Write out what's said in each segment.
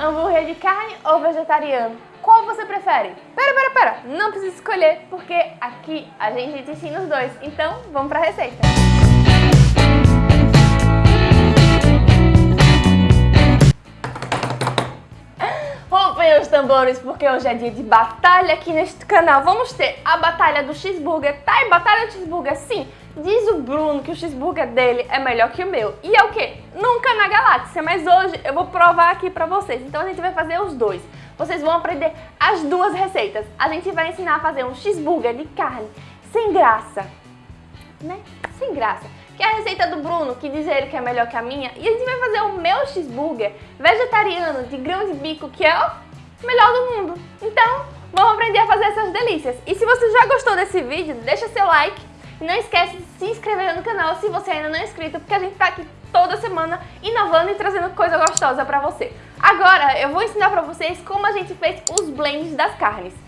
Hambúrguer de carne ou vegetariano? Qual você prefere? Pera, pera, pera, não precisa escolher, porque aqui a gente te ensina os dois. Então, vamos pra receita. Rompem os tambores, porque hoje é dia de batalha aqui neste canal. Vamos ter a batalha do cheeseburger. Tá, e batalha do cheeseburger, sim. Diz o Bruno que o cheeseburger dele é melhor que o meu. E é o quê? Nunca na galáxia, mas hoje eu vou provar aqui pra vocês. Então a gente vai fazer os dois. Vocês vão aprender as duas receitas. A gente vai ensinar a fazer um cheeseburger de carne sem graça, né? Sem graça. Que é a receita do Bruno, que diz ele que é melhor que a minha. E a gente vai fazer o meu cheeseburger vegetariano de grão de bico, que é o melhor do mundo. Então, vamos aprender a fazer essas delícias. E se você já gostou desse vídeo, deixa seu like e não esquece de se inscrever no canal se você ainda não é inscrito, porque a gente tá aqui toda semana inovando e trazendo coisa gostosa pra você. Agora eu vou ensinar pra vocês como a gente fez os blends das carnes.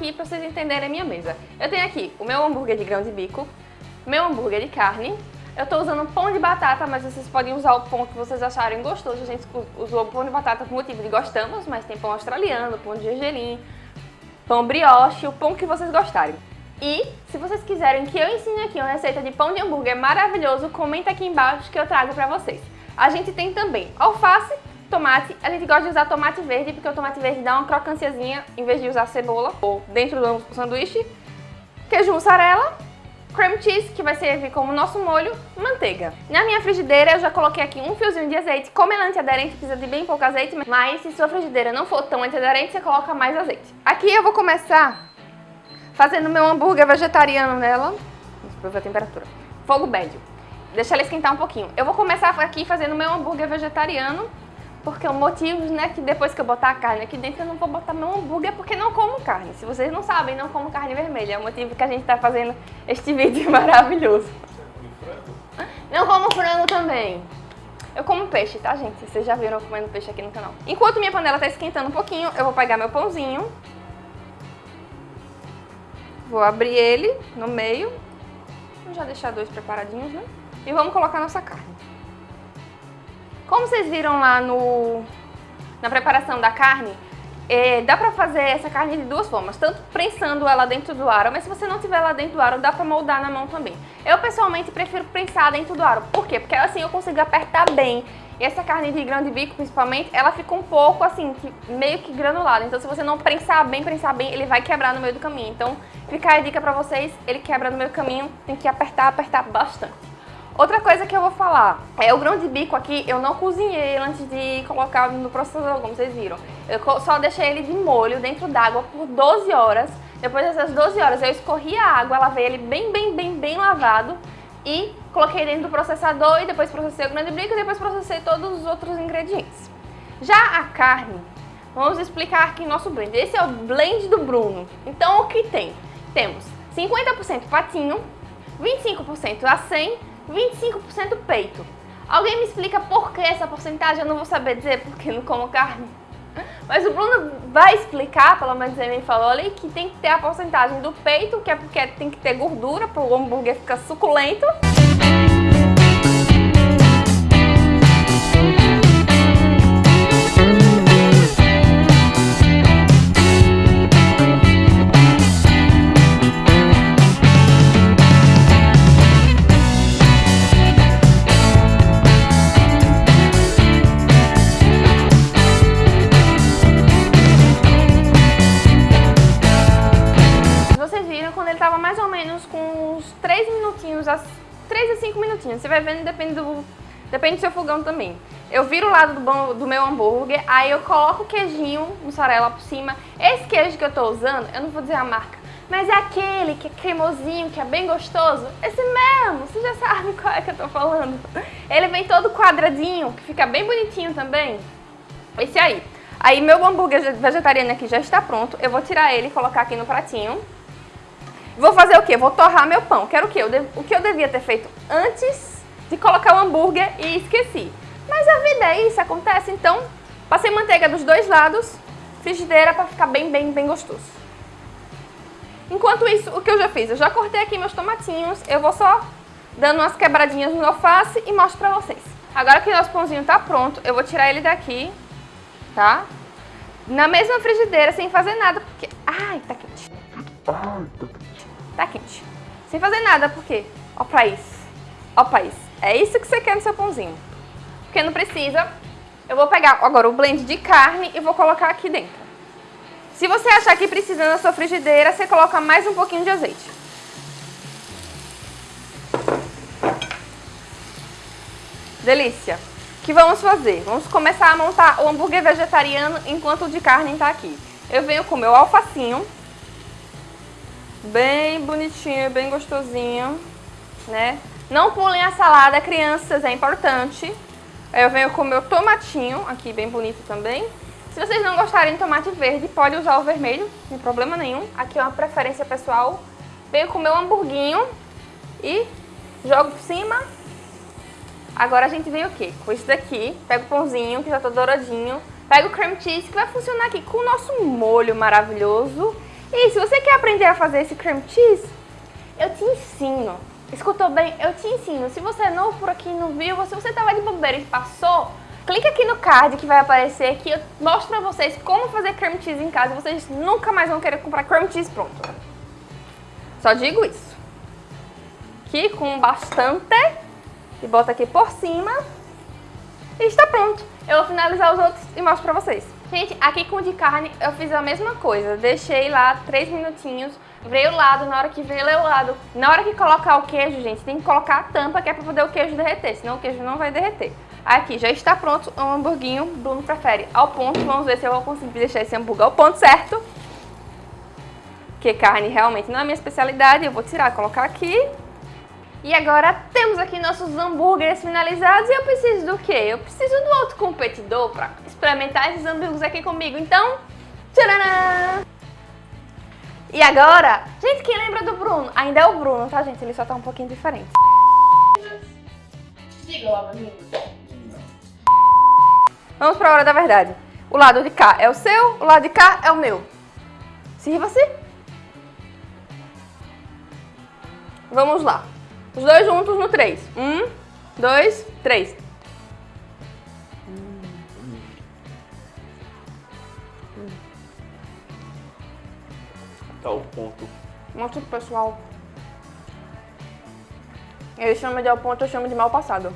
Aqui para vocês entenderem a minha mesa. Eu tenho aqui o meu hambúrguer de grão de bico, meu hambúrguer de carne, eu estou usando pão de batata, mas vocês podem usar o pão que vocês acharem gostoso. A gente usou pão de batata por motivo de gostamos, mas tem pão australiano, pão de gergelim, pão brioche, o pão que vocês gostarem. E se vocês quiserem que eu ensine aqui uma receita de pão de hambúrguer maravilhoso, comenta aqui embaixo que eu trago para vocês. A gente tem também alface, Tomate, a gente gosta de usar tomate verde porque o tomate verde dá uma crocanciazinha em vez de usar cebola ou dentro do sanduíche. Queijo mussarela, cream cheese, que vai servir como nosso molho, manteiga. Na minha frigideira eu já coloquei aqui um fiozinho de azeite. Como ela é antiaderente, precisa de bem pouco azeite, mas se sua frigideira não for tão antiaderente, você coloca mais azeite. Aqui eu vou começar fazendo meu hambúrguer vegetariano nela. Vamos ver a temperatura. Fogo médio. Deixa ela esquentar um pouquinho. Eu vou começar aqui fazendo meu hambúrguer vegetariano porque o motivo, né, que depois que eu botar a carne aqui dentro, eu não vou botar meu hambúrguer porque não como carne. Se vocês não sabem, não como carne vermelha. É o motivo que a gente tá fazendo este vídeo maravilhoso. Não como frango também. Eu como peixe, tá, gente? Vocês já viram eu comendo peixe aqui no canal. Enquanto minha panela tá esquentando um pouquinho, eu vou pegar meu pãozinho. Vou abrir ele no meio. Vou já deixar dois preparadinhos, né? E vamos colocar nossa carne. Como vocês viram lá no, na preparação da carne, é, dá pra fazer essa carne de duas formas, tanto prensando ela dentro do aro, mas se você não tiver ela dentro do aro, dá pra moldar na mão também. Eu pessoalmente prefiro prensar dentro do aro, por quê? Porque assim eu consigo apertar bem. E essa carne de grão de bico, principalmente, ela fica um pouco assim, meio que granulada. Então se você não prensar bem, prensar bem, ele vai quebrar no meio do caminho. Então fica a dica pra vocês, ele quebra no meio do caminho, tem que apertar, apertar bastante. Outra coisa que eu vou falar, é o grão de bico aqui, eu não cozinhei antes de colocar no processador, como vocês viram. Eu só deixei ele de molho dentro d'água por 12 horas. Depois dessas 12 horas eu escorri a água, lavei ele bem, bem, bem, bem lavado e coloquei dentro do processador e depois processei o grande bico e depois processei todos os outros ingredientes. Já a carne, vamos explicar aqui nosso blend. Esse é o blend do Bruno. Então o que tem? Temos 50% patinho, 25% acém, 25% peito. Alguém me explica por que essa porcentagem? Eu não vou saber dizer porque não como carne. Mas o Bruno vai explicar, pelo menos ele me falou ali, que tem que ter a porcentagem do peito, que é porque tem que ter gordura para o hambúrguer ficar suculento. Vai vendo, depende do, depende do seu fogão também. Eu viro o lado do, do meu hambúrguer, aí eu coloco o queijinho, mussarela por cima. Esse queijo que eu tô usando, eu não vou dizer a marca, mas é aquele que é cremosinho, que é bem gostoso. Esse mesmo, você já sabe qual é que eu tô falando. Ele vem todo quadradinho, que fica bem bonitinho também. Esse aí. Aí meu hambúrguer vegetariano aqui já está pronto. Eu vou tirar ele e colocar aqui no pratinho. Vou fazer o quê? Vou torrar meu pão. Quero o quê? O que eu devia ter feito antes de colocar o hambúrguer e esqueci. Mas a vida é isso, acontece. Então, passei manteiga dos dois lados, frigideira para ficar bem, bem, bem gostoso. Enquanto isso, o que eu já fiz? Eu já cortei aqui meus tomatinhos, eu vou só dando umas quebradinhas no alface e mostro pra vocês. Agora que o nosso pãozinho tá pronto, eu vou tirar ele daqui, tá? Na mesma frigideira, sem fazer nada, porque... Ai, tá quente. Ai, tá quente tá quente. Sem fazer nada, por quê? Ó pra isso. Ó pra isso. É isso que você quer no seu pãozinho. Porque não precisa. Eu vou pegar agora o blend de carne e vou colocar aqui dentro. Se você achar que precisa na sua frigideira, você coloca mais um pouquinho de azeite. Delícia! O que vamos fazer? Vamos começar a montar o hambúrguer vegetariano enquanto o de carne está aqui. Eu venho com o meu alfacinho, bem bonitinho, bem gostosinho, né? Não pulem a salada, crianças, é importante. Eu venho com o meu tomatinho, aqui bem bonito também. Se vocês não gostarem de tomate verde, pode usar o vermelho, sem problema nenhum. Aqui é uma preferência pessoal. Venho com o meu hamburguinho e jogo por cima. Agora a gente vem o quê? Com isso daqui, pega o pãozinho, que já tá douradinho, pega o cream cheese, que vai funcionar aqui com o nosso molho maravilhoso e se você quer aprender a fazer esse cream cheese, eu te ensino. Escutou bem? Eu te ensino. Se você é novo por aqui e não viu, se você estava de bobeira e passou, clica aqui no card que vai aparecer aqui. Eu mostro pra vocês como fazer cream cheese em casa. Vocês nunca mais vão querer comprar cream cheese pronto. Só digo isso. Aqui com bastante. E bota aqui por cima. E está pronto. Eu vou finalizar os outros e mostro pra vocês. Gente, aqui com o de carne eu fiz a mesma coisa. Deixei lá 3 minutinhos, veio o lado, na hora que veio o lado. Na hora que colocar o queijo, gente, tem que colocar a tampa que é pra poder o queijo derreter, senão o queijo não vai derreter. Aqui, já está pronto o hamburguinho, Bruno prefere ao ponto. Vamos ver se eu vou conseguir deixar esse hambúrguer ao ponto certo. Porque carne realmente não é minha especialidade, eu vou tirar, colocar aqui. E agora temos aqui nossos hambúrgueres finalizados e eu preciso do quê? Eu preciso do outro competidor para experimentar esses hambúrgueres aqui comigo. Então, tcharam! E agora, gente, quem lembra do Bruno? Ainda é o Bruno, tá, gente? Ele só tá um pouquinho diferente. Diga lá, Vamos pra hora da verdade. O lado de cá é o seu, o lado de cá é o meu. Sirva-se. Vamos lá. Os dois juntos no 3. Um, dois, três. Tá o ponto. Mostra pro pessoal. Ele chama de ao ponto, eu chamo de mal passado.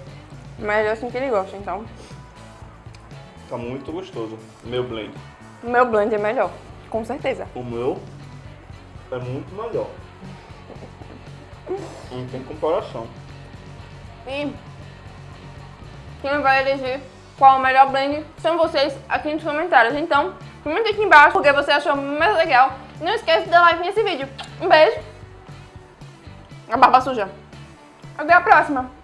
Mas é assim que ele gosta, então. Tá muito gostoso. Meu blend. O meu blend é melhor, com certeza. O meu é muito melhor. Não tem comparação. E quem vai elegir qual o melhor blend são vocês aqui nos comentários. Então, comenta aqui embaixo porque você achou mais legal. Não esqueça de dar like nesse vídeo. Um beijo. A barba suja. Até a próxima!